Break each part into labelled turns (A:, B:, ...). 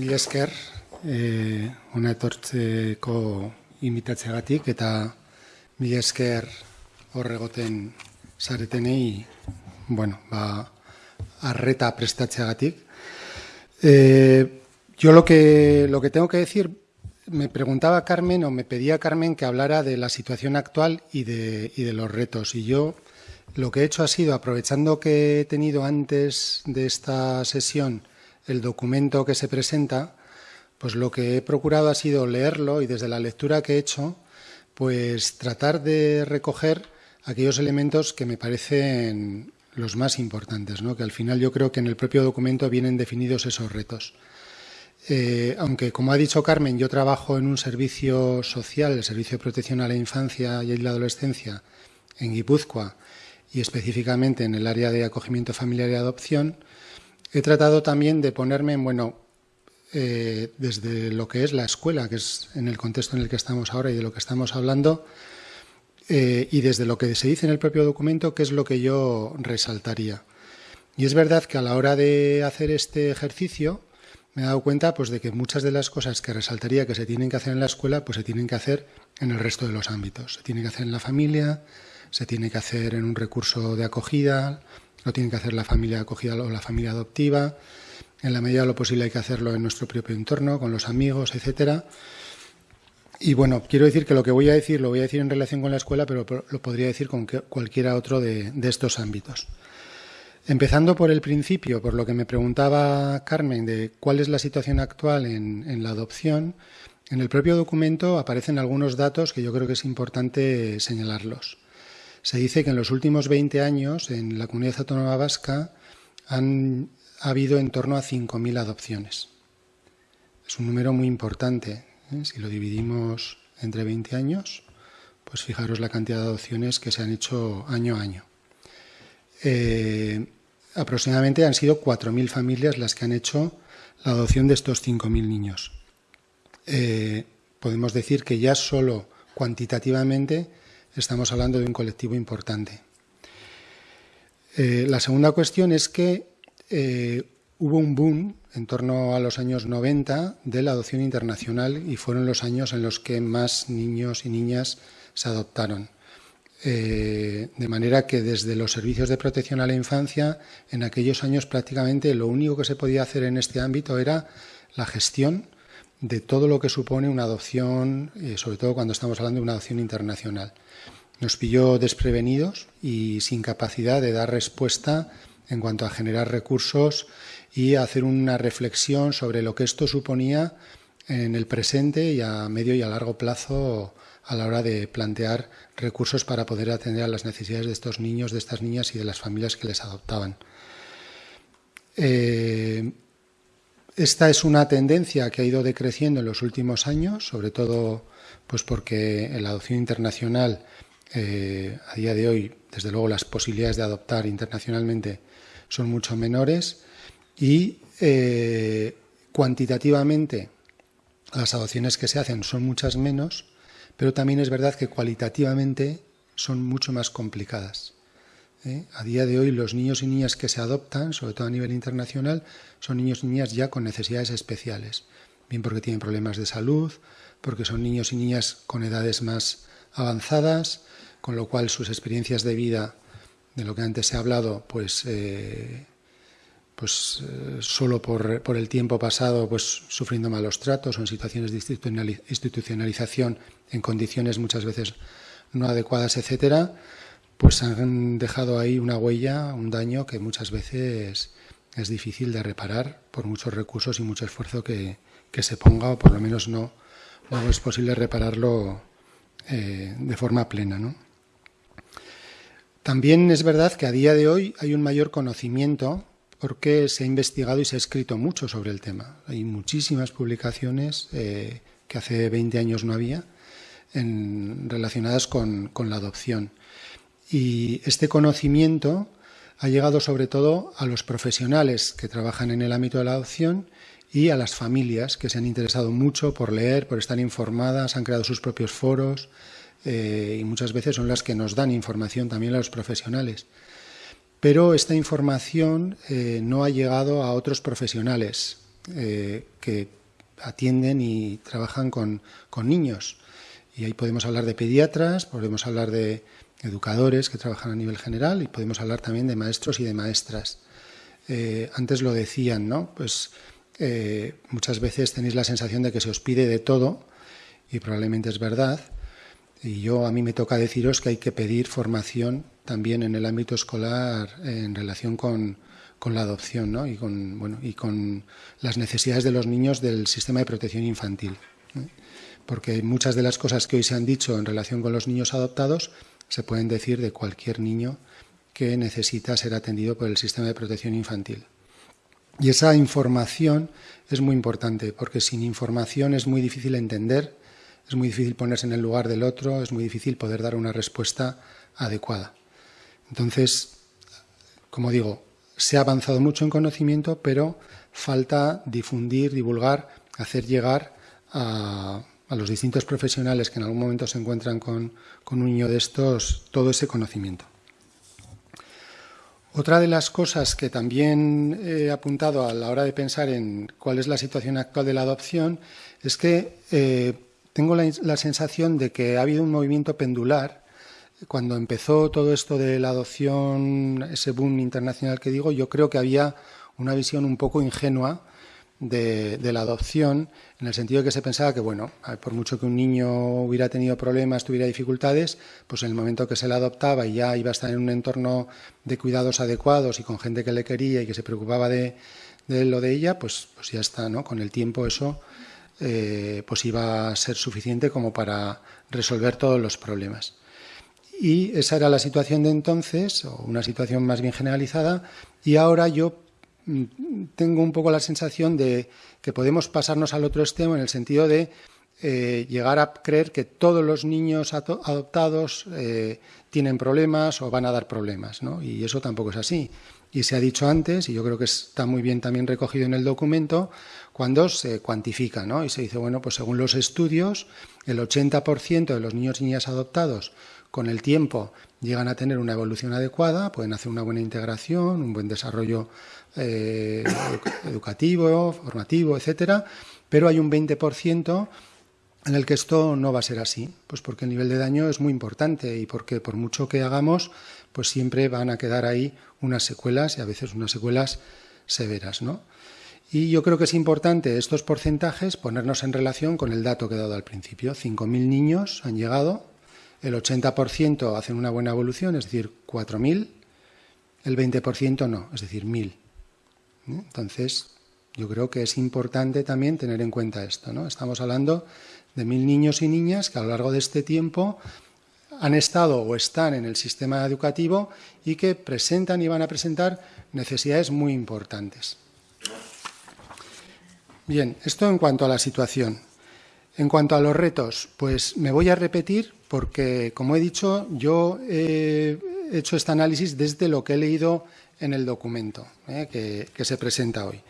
A: mila esker, e, una etortzeko imitatzeagatik eta mila esker horregoten zaretenei, bueno, ba, arreta prestatzeagatik. Eh, yo lo que, lo que tengo que decir, me preguntaba Carmen o me pedía Carmen que hablara de la situación actual y de, y de los retos. Y yo lo que he hecho ha sido, aprovechando que he tenido antes de esta sesión el documento que se presenta, pues lo que he procurado ha sido leerlo y desde la lectura que he hecho, pues tratar de recoger aquellos elementos que me parecen los más importantes, ¿no? que al final yo creo que en el propio documento vienen definidos esos retos. Eh, aunque, como ha dicho Carmen, yo trabajo en un servicio social, el Servicio de Protección a la Infancia y la Adolescencia en Guipúzcoa y específicamente en el área de acogimiento familiar y adopción, he tratado también de ponerme, bueno, eh, desde lo que es la escuela, que es en el contexto en el que estamos ahora y de lo que estamos hablando, eh, y desde lo que se dice en el propio documento, qué es lo que yo resaltaría. Y es verdad que a la hora de hacer este ejercicio me he dado cuenta pues, de que muchas de las cosas que resaltaría que se tienen que hacer en la escuela, pues se tienen que hacer en el resto de los ámbitos. Se tiene que hacer en la familia, se tiene que hacer en un recurso de acogida, lo tiene que hacer la familia acogida o la familia adoptiva. En la medida de lo posible hay que hacerlo en nuestro propio entorno, con los amigos, etcétera. Y bueno, quiero decir que lo que voy a decir lo voy a decir en relación con la escuela, pero lo podría decir con cualquiera otro de, estos ámbitos. Empezando por el principio, por lo que me preguntaba Carmen de cuál es la situación actual en, la adopción, en el propio documento aparecen algunos datos que yo creo que es importante señalarlos. Se dice que en los últimos 20 años en la comunidad autónoma vasca han ha habido en torno a 5.000 adopciones. Es un número muy importante. ¿eh? Si lo dividimos entre 20 años, pues fijaros la cantidad de adopciones que se han hecho año a año. Eh, aproximadamente han sido 4.000 familias las que han hecho la adopción de estos 5.000 niños. Eh, podemos decir que ya solo cuantitativamente estamos hablando de un colectivo importante. la segunda cuestión es que hubo un boom en torno a los años 90 de la adopción internacional y fueron los años en los que más niños y niñas se adoptaron. Eh, de manera que desde los servicios de protección a la infancia, en aquellos años prácticamente lo único que se podía hacer en este ámbito era la gestión de todo lo que supone una adopción, eh, sobre todo cuando estamos hablando de una adopción internacional. Nos pilló desprevenidos y sin capacidad de dar respuesta en cuanto a generar recursos y hacer una reflexión sobre lo que esto suponía en el presente y a medio y a largo plazo a la hora de plantear recursos para poder atender a las necesidades de estos niños, de estas niñas y de las familias que les adoptaban. Eh, esta es una tendencia que ha ido decreciendo en los últimos años, sobre todo pues porque en la adopción internacional, eh, a día de hoy, desde luego las posibilidades de adoptar internacionalmente son mucho menores y eh, cuantitativamente las adopciones que se hacen son muchas menos, pero también es verdad que cualitativamente son mucho más complicadas. ¿Eh? A día de hoy los niños y niñas que se adoptan, sobre todo a nivel internacional, son niños y niñas ya con necesidades especiales, bien porque tienen problemas de salud, porque son niños y niñas con edades más avanzadas, con lo cual sus experiencias de vida de lo que antes se ha hablado, pues, eh, pues eh, solo por, por, el tiempo pasado, pues sufriendo malos tratos o en situaciones de institucionalización en condiciones muchas veces no adecuadas, etcétera, pues han dejado ahí una huella, un daño que muchas veces es difícil de reparar por muchos recursos y mucho esfuerzo que, se ponga, o por lo menos no, es posible repararlo eh, de forma plena. También es verdad que a día de hoy hay un mayor conocimiento porque se ha investigado y se ha escrito mucho sobre el tema. Hay muchísimas publicaciones eh, que hace 20 años no había relacionadas con la adopción. Y este conocimiento ha llegado sobre todo a los profesionales que trabajan en el ámbito de la adopción y a las familias que se han interesado mucho por leer, por estar informadas, han creado sus propios foros, eh, y muchas veces son las que nos dan información también a los profesionales. Pero esta información eh, no ha llegado a otros profesionales eh, que atienden y trabajan con, niños. Y ahí podemos hablar de pediatras, podemos hablar de educadores que trabajan a nivel general y podemos hablar también de maestros y de maestras. Eh, antes lo decían, ¿no? Pues eh, muchas veces tenéis la sensación de que se os pide de todo y probablemente es verdad. Y yo a mí me toca deciros que hay que pedir formación también en el ámbito escolar en relación con, con la adopción ¿no? y, con, bueno, y con las necesidades de los niños del sistema de protección infantil. Porque muchas de las cosas que hoy se han dicho en relación con los niños adoptados se pueden decir de cualquier niño que necesita ser atendido por el sistema de protección infantil. Y esa información es muy importante, porque sin información es muy difícil entender, es muy difícil ponerse en el lugar del otro, es muy difícil poder dar una respuesta adecuada. Entonces, como digo, se ha avanzado mucho en conocimiento, pero falta difundir, divulgar, hacer llegar a, los distintos profesionales que en algún momento se encuentran con, un niño de estos todo ese conocimiento. Otra de las cosas que también he apuntado a la hora de pensar en cuál es la situación actual de la adopción es que eh, tengo la, sensación de que ha habido un movimiento pendular cuando empezó todo esto de la adopción, ese boom internacional que digo, yo creo que había una visión un poco ingenua de, la adopción, en el sentido de que se pensaba que, bueno, por mucho que un niño hubiera tenido problemas, tuviera dificultades, pues en el momento que se le adoptaba y ya iba a estar en un entorno de cuidados adecuados y con gente que le quería y que se preocupaba de, de él o de ella, pues, pues ya está, ¿no? Con el tiempo eso eh, pues iba a ser suficiente como para resolver todos los problemas. Y esa era la situación de entonces, o una situación más bien generalizada, y ahora yo tengo un poco la sensación de que podemos pasarnos al otro extremo en el sentido de eh, llegar a creer que todos los niños adoptados eh, tienen problemas o van a dar problemas, ¿no? Y eso tampoco es así. Y se ha dicho antes, y yo creo que está muy bien también recogido en el documento, cuando se cuantifica, ¿no? Y se dice, bueno, pues según los estudios, el 80% de los niños y niñas adoptados con el tiempo llegan a tener una evolución adecuada, pueden hacer una buena integración, un buen desarrollo eh, educativo, formativo, etcétera, pero hay un 20% en el que esto no va a ser así, pues porque el nivel de daño es muy importante y porque por mucho que hagamos, pues siempre van a quedar ahí unas secuelas y a veces unas secuelas severas, ¿no? Y yo creo que es importante estos porcentajes ponernos en relación con el dato que he dado al principio. 5.000 niños han llegado el 80% hacen una buena evolución, es decir, 4.000, el 20% no, es decir, 1.000. ¿eh? Entonces, yo creo que es importante también tener en cuenta esto. ¿no? Estamos hablando de mil niños y niñas que a lo largo de este tiempo han estado o están en el sistema educativo y que presentan y van a presentar necesidades muy importantes. Bien, esto en cuanto a la situación. En cuanto a los retos, pues me voy a repetir porque, como he dicho, yo he hecho este análisis desde lo que he leído en el documento eh, que, se presenta hoy.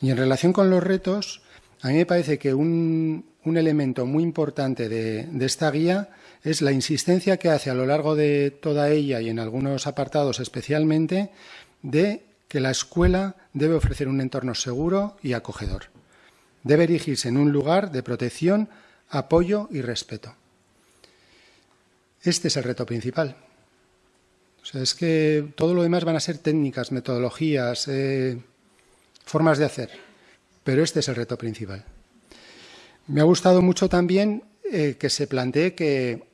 A: Y en relación con los retos, a mí me parece que un, elemento muy importante de, esta guía es la insistencia que hace a lo largo de toda ella y en algunos apartados especialmente de que la escuela debe ofrecer un entorno seguro y acogedor. Debe erigirse en un lugar de protección, apoyo y respeto. Este es el reto principal. O sea, es que todo lo demás van a ser técnicas, metodologías, eh, formas de hacer, pero este es el reto principal. Me ha gustado mucho también eh, que se plantee que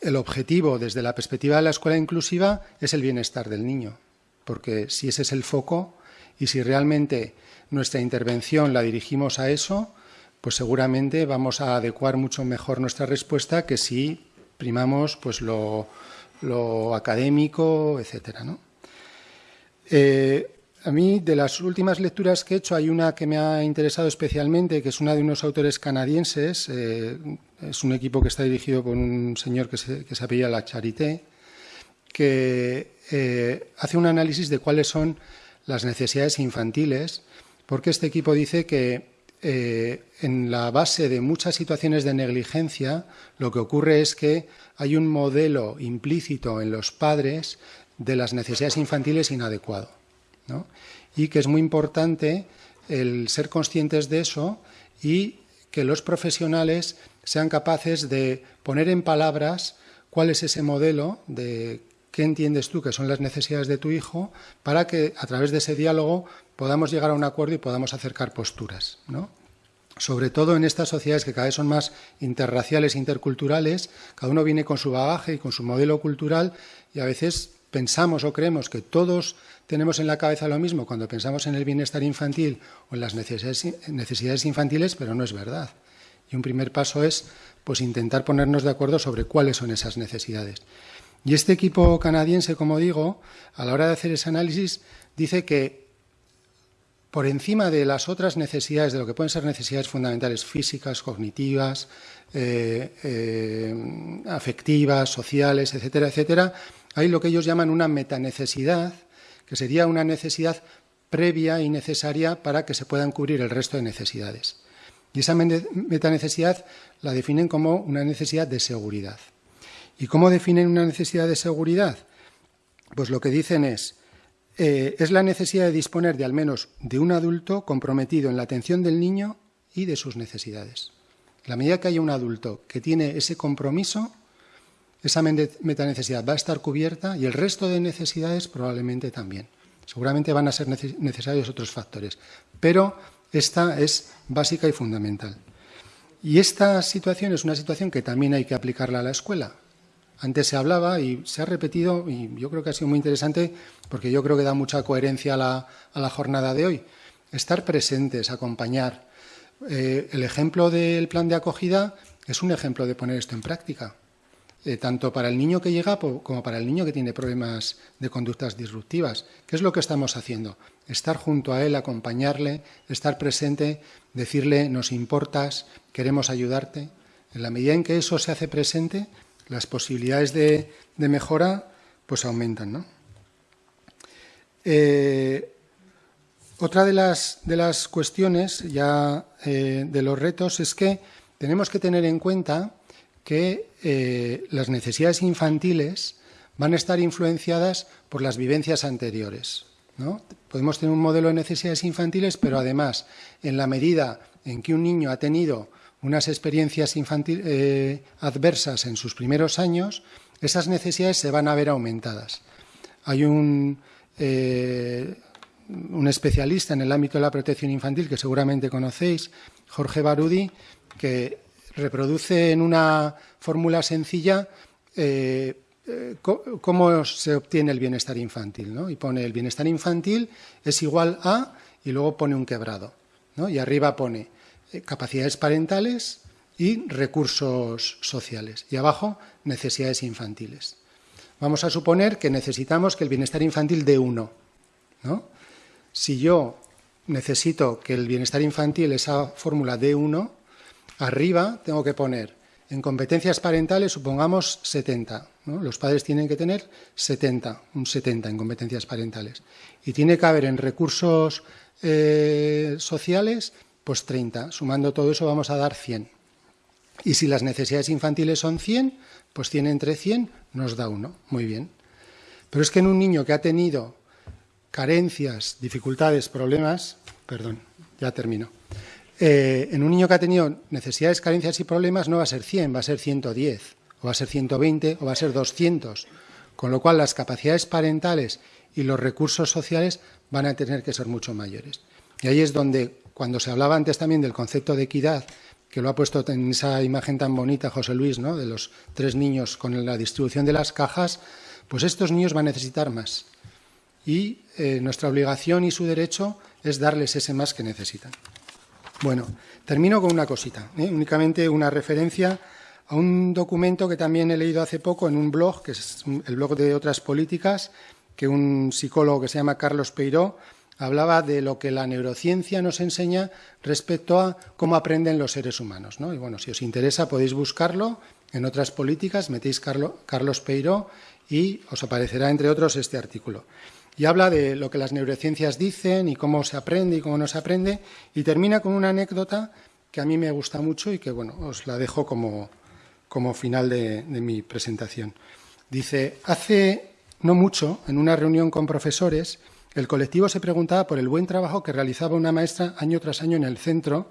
A: el objetivo desde la perspectiva de la escuela inclusiva es el bienestar del niño, porque si ese es el foco y si realmente nuestra intervención la dirigimos a eso, pues seguramente vamos a adecuar mucho mejor nuestra respuesta que si primamos pues lo, académico, etcétera. Eh, a mí, de las últimas lecturas que he hecho, hay una que me ha interesado especialmente, que es una de unos autores canadienses. Eh, es un equipo que está dirigido por un señor que se, que se apellida La Charité, que eh, hace un análisis de cuáles son las necesidades infantiles, porque este equipo dice que eh, en la base de muchas situaciones de negligencia, lo que ocurre es que hay un modelo implícito en los padres de las necesidades infantiles inadecuado. Y que es muy importante el ser conscientes de eso y que los profesionales sean capaces de poner en palabras cuál es ese modelo de qué entiendes tú que son las necesidades de tu hijo para que a través de ese diálogo podamos llegar a un acuerdo y podamos acercar posturas. ¿no? Sobre todo en estas sociedades que cada vez son más interraciales, interculturales, cada uno viene con su bagaje y con su modelo cultural y a veces pensamos o creemos que todos tenemos en la cabeza lo mismo cuando pensamos en el bienestar infantil o en las necesidades infantiles, pero no es verdad. Y un primer paso es pues intentar ponernos de acuerdo sobre cuáles son esas necesidades. Y este equipo canadiense, como digo, a la hora de hacer ese análisis, dice que por encima de las otras necesidades, de lo que pueden ser necesidades fundamentales físicas, cognitivas, eh, eh, afectivas, sociales, etcétera, etcétera, hay lo que ellos llaman una metanecesidad, que sería una necesidad previa y necesaria para que se puedan cubrir el resto de necesidades. Y esa metanecesidad la definen como una necesidad de seguridad. ¿Y cómo definen una necesidad de seguridad? Pues lo que dicen es, eh, es la necesidad de disponer de al menos de un adulto comprometido en la atención del niño y de sus necesidades. la medida que haya un adulto que tiene ese compromiso, esa metanecesidad va a estar cubierta y el resto de necesidades probablemente también. Seguramente van a ser necesarios otros factores, pero esta es básica y fundamental. Y esta situación es una situación que también hay que aplicarla a la escuela. Antes se hablaba y se ha repetido, y yo creo que ha sido muy interesante porque yo creo que da mucha coherencia a la, jornada de hoy. Estar presentes, acompañar. Eh, el ejemplo del plan de acogida es un ejemplo de poner esto en práctica. Eh, tanto para el niño que llega como para el niño que tiene problemas de conductas disruptivas. ¿Qué es lo que estamos haciendo? Estar junto a él, acompañarle, estar presente, decirle nos importas, queremos ayudarte. En la medida en que eso se hace presente, las posibilidades de, mejora pues aumentan. Eh, otra de las, de las, cuestiones ya eh, de los retos es que tenemos que tener en cuenta que eh, las necesidades infantiles van a estar influenciadas por las vivencias anteriores. ¿no? Podemos tener un modelo de necesidades infantiles, pero además, en la medida en que un niño ha tenido unas experiencias eh, adversas en sus primeros años, esas necesidades se van a ver aumentadas. Hay un, eh, un especialista en el ámbito de la protección infantil que seguramente conocéis, Jorge Barudi, que reproduce en una fórmula sencilla eh, cómo se obtiene el bienestar infantil. ¿no? Y pone el bienestar infantil es igual a, y luego pone un quebrado. ¿no? Y arriba pone capacidades parentales y recursos sociales. Y abajo, necesidades infantiles. Vamos a suponer que necesitamos que el bienestar infantil dé uno. ¿no? Si yo necesito que el bienestar infantil, esa fórmula dé uno, Arriba tengo que poner en competencias parentales, supongamos 70. Los padres tienen que tener 70, un 70 en competencias parentales. Y tiene que haber en recursos eh, sociales, pues 30. Sumando todo eso vamos a dar 100. Y si las necesidades infantiles son 100, pues 100 entre 100 nos da uno. Muy bien. Pero es que en un niño que ha tenido carencias, dificultades, problemas, perdón, ya termino eh, en un niño que ha tenido necesidades, carencias y problemas no va a ser 100, va a ser 110, o va a ser 120, o va a ser 200. Con lo cual las capacidades parentales y los recursos sociales van a tener que ser mucho mayores. Y ahí es donde, cuando se hablaba antes también del concepto de equidad, que lo ha puesto en esa imagen tan bonita José Luis, ¿no? de los tres niños con la distribución de las cajas, pues estos niños van a necesitar más. Y eh, nuestra obligación y su derecho es darles ese más que necesitan. Bueno, termino con una cosita, ¿eh? únicamente una referencia a un documento que también he leído hace poco en un blog, que es el blog de otras políticas, que un psicólogo que se llama Carlos Peiró hablaba de lo que la neurociencia nos enseña respecto a cómo aprenden los seres humanos. Y bueno, si os interesa podéis buscarlo en otras políticas, metéis Carlos Peiró y os aparecerá, entre otros, este artículo y habla de lo que las neurociencias dicen y cómo se aprende y cómo no se aprende, y termina con una anécdota que a mí me gusta mucho y que, bueno, os la dejo como, como final de mi presentación. Dice, hace no mucho, en una reunión con profesores, el colectivo se preguntaba por el buen trabajo que realizaba una maestra año tras año en el centro,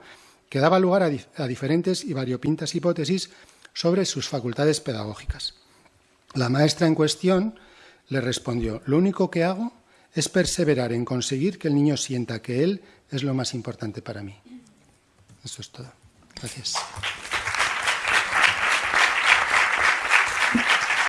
A: que daba lugar a, diferentes y variopintas hipótesis sobre sus facultades pedagógicas. La maestra en cuestión le respondió, lo único que hago es perseverar en conseguir que el niño sienta que él es lo más importante para mí. Eso es todo. Gracias.